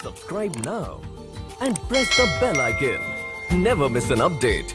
Subscribe now and press the bell icon. Never miss an update.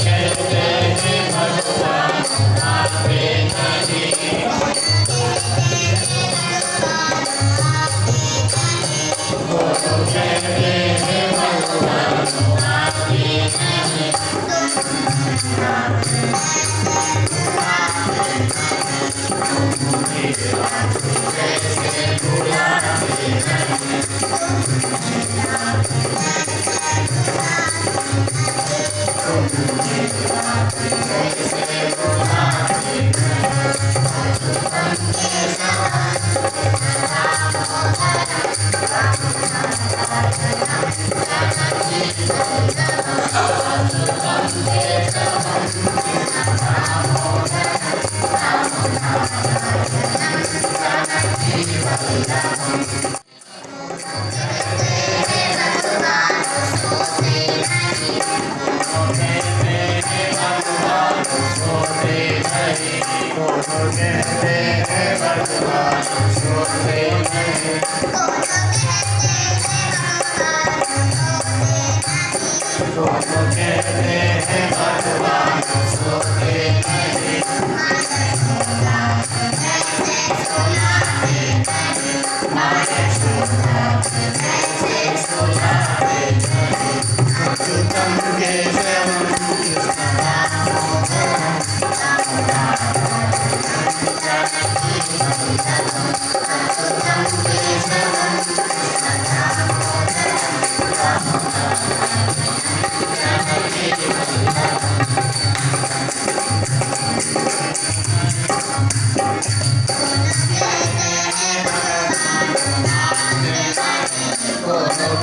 Okay. Oh,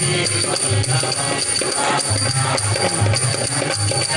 Thank you.